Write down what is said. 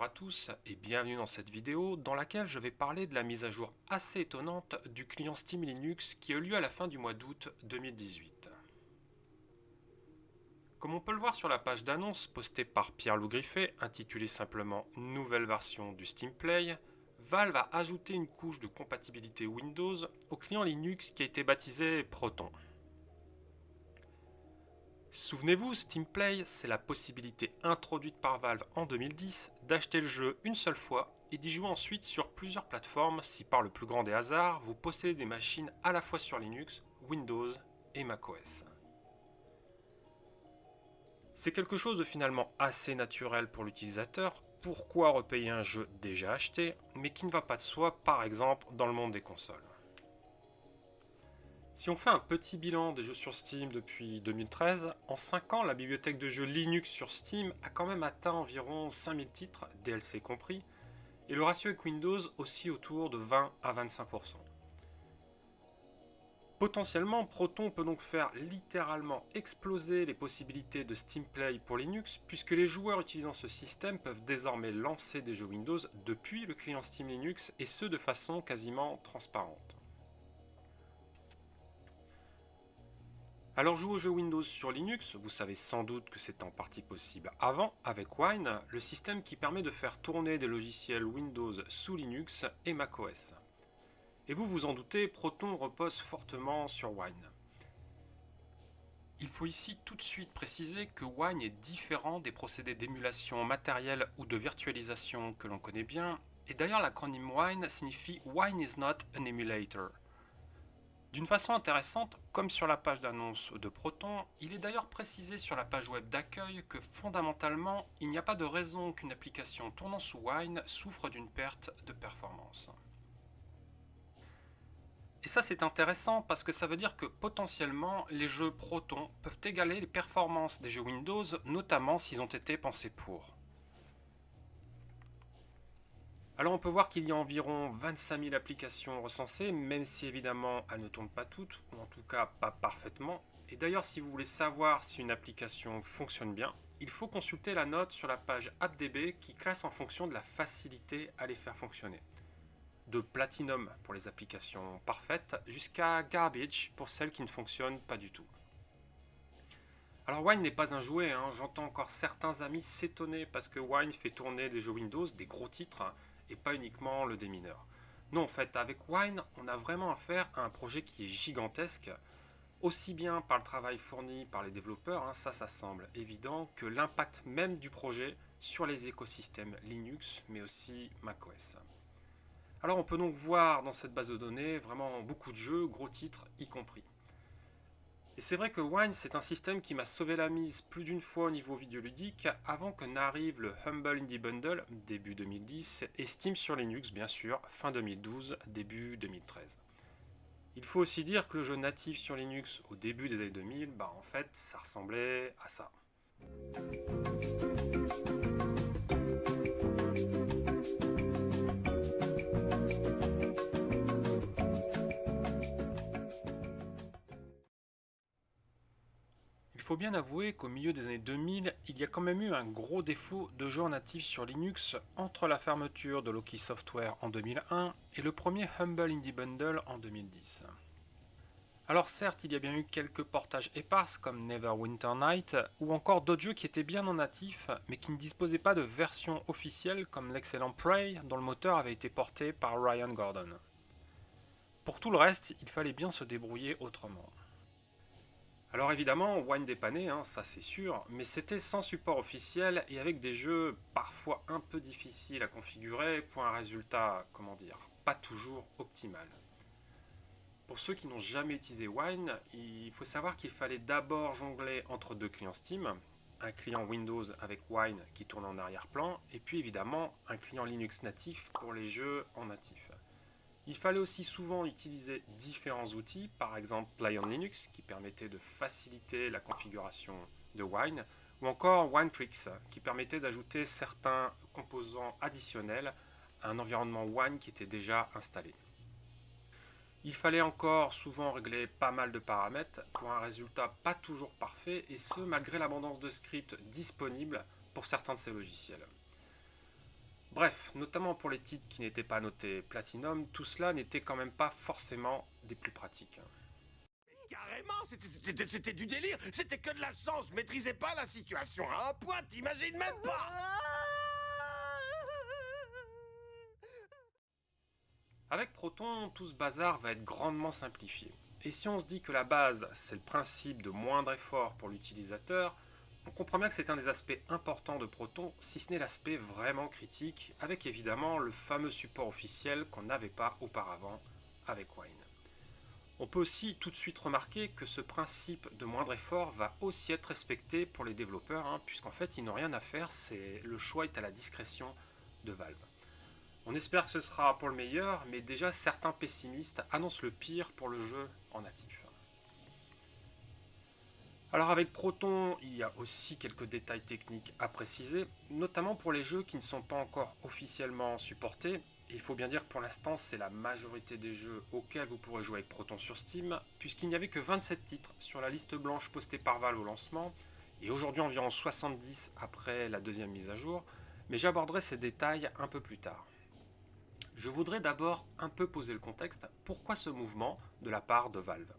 à tous et bienvenue dans cette vidéo dans laquelle je vais parler de la mise à jour assez étonnante du client Steam Linux qui a eu lieu à la fin du mois d'août 2018. Comme on peut le voir sur la page d'annonce postée par Pierre-Loup Griffet, intitulée simplement « Nouvelle version du Steam Play », Valve a ajouté une couche de compatibilité Windows au client Linux qui a été baptisé Proton. Souvenez-vous, Steam Play, c'est la possibilité introduite par Valve en 2010 d'acheter le jeu une seule fois et d'y jouer ensuite sur plusieurs plateformes si par le plus grand des hasards, vous possédez des machines à la fois sur Linux, Windows et macOS. C'est quelque chose de finalement assez naturel pour l'utilisateur, pourquoi repayer un jeu déjà acheté, mais qui ne va pas de soi par exemple dans le monde des consoles? Si on fait un petit bilan des jeux sur Steam depuis 2013, en 5 ans, la bibliothèque de jeux Linux sur Steam a quand même atteint environ 5000 titres, DLC compris, et le ratio avec Windows aussi autour de 20 à 25%. Potentiellement, Proton peut donc faire littéralement exploser les possibilités de Steam Play pour Linux, puisque les joueurs utilisant ce système peuvent désormais lancer des jeux Windows depuis le client Steam Linux, et ce de façon quasiment transparente. Alors jouer aux jeux Windows sur Linux, vous savez sans doute que c'est en partie possible avant avec Wine, le système qui permet de faire tourner des logiciels Windows sous Linux et macOS. Et vous vous en doutez, Proton repose fortement sur Wine. Il faut ici tout de suite préciser que Wine est différent des procédés d'émulation matérielle ou de virtualisation que l'on connaît bien, et d'ailleurs l'acronyme Wine signifie Wine is not an emulator. D'une façon intéressante, comme sur la page d'annonce de Proton, il est d'ailleurs précisé sur la page web d'accueil que fondamentalement, il n'y a pas de raison qu'une application tournant sous Wine souffre d'une perte de performance. Et ça c'est intéressant parce que ça veut dire que potentiellement les jeux Proton peuvent égaler les performances des jeux Windows, notamment s'ils ont été pensés pour. Alors on peut voir qu'il y a environ 25 000 applications recensées, même si évidemment elles ne tournent pas toutes, ou en tout cas pas parfaitement. Et d'ailleurs si vous voulez savoir si une application fonctionne bien, il faut consulter la note sur la page AppDB qui classe en fonction de la facilité à les faire fonctionner. De Platinum pour les applications parfaites, jusqu'à Garbage pour celles qui ne fonctionnent pas du tout. Alors Wine n'est pas un jouet, hein. j'entends encore certains amis s'étonner parce que Wine fait tourner des jeux Windows, des gros titres, et pas uniquement le démineur. Non, en fait, avec Wine, on a vraiment affaire à un projet qui est gigantesque, aussi bien par le travail fourni par les développeurs, hein, ça, ça semble évident, que l'impact même du projet sur les écosystèmes Linux, mais aussi macOS. Alors on peut donc voir dans cette base de données vraiment beaucoup de jeux, gros titres y compris. Et c'est vrai que Wine, c'est un système qui m'a sauvé la mise plus d'une fois au niveau vidéoludique avant que n'arrive le Humble Indie Bundle, début 2010, et Steam sur Linux, bien sûr, fin 2012, début 2013. Il faut aussi dire que le jeu natif sur Linux au début des années 2000, bah en fait, ça ressemblait à ça. Faut bien avouer qu'au milieu des années 2000, il y a quand même eu un gros défaut de jeux natifs sur Linux entre la fermeture de Loki Software en 2001 et le premier Humble Indie Bundle en 2010. Alors certes, il y a bien eu quelques portages épars comme Neverwinter Night, ou encore d'autres jeux qui étaient bien en natif, mais qui ne disposaient pas de version officielle comme l'excellent Prey, dont le moteur avait été porté par Ryan Gordon. Pour tout le reste, il fallait bien se débrouiller autrement. Alors évidemment, Wine dépanné, hein, ça c'est sûr, mais c'était sans support officiel et avec des jeux parfois un peu difficiles à configurer pour un résultat, comment dire, pas toujours optimal. Pour ceux qui n'ont jamais utilisé Wine, il faut savoir qu'il fallait d'abord jongler entre deux clients Steam, un client Windows avec Wine qui tourne en arrière-plan, et puis évidemment un client Linux natif pour les jeux en natif. Il fallait aussi souvent utiliser différents outils, par exemple Play on Linux qui permettait de faciliter la configuration de Wine, ou encore WineTricks qui permettait d'ajouter certains composants additionnels à un environnement Wine qui était déjà installé. Il fallait encore souvent régler pas mal de paramètres pour un résultat pas toujours parfait et ce malgré l'abondance de scripts disponibles pour certains de ces logiciels. Bref, notamment pour les titres qui n'étaient pas notés Platinum, tout cela n'était quand même pas forcément des plus pratiques. Carrément, c'était du délire, c'était que de la chance, je maîtrisais pas la situation à un point, t'imagines même pas Avec Proton, tout ce bazar va être grandement simplifié. Et si on se dit que la base, c'est le principe de moindre effort pour l'utilisateur, on comprend bien que c'est un des aspects importants de Proton, si ce n'est l'aspect vraiment critique, avec évidemment le fameux support officiel qu'on n'avait pas auparavant avec Wine. On peut aussi tout de suite remarquer que ce principe de moindre effort va aussi être respecté pour les développeurs, hein, puisqu'en fait ils n'ont rien à faire, le choix est à la discrétion de Valve. On espère que ce sera pour le meilleur, mais déjà certains pessimistes annoncent le pire pour le jeu en natif. Alors avec Proton, il y a aussi quelques détails techniques à préciser, notamment pour les jeux qui ne sont pas encore officiellement supportés. Il faut bien dire que pour l'instant, c'est la majorité des jeux auxquels vous pourrez jouer avec Proton sur Steam, puisqu'il n'y avait que 27 titres sur la liste blanche postée par Valve au lancement, et aujourd'hui environ 70 après la deuxième mise à jour, mais j'aborderai ces détails un peu plus tard. Je voudrais d'abord un peu poser le contexte. Pourquoi ce mouvement de la part de Valve?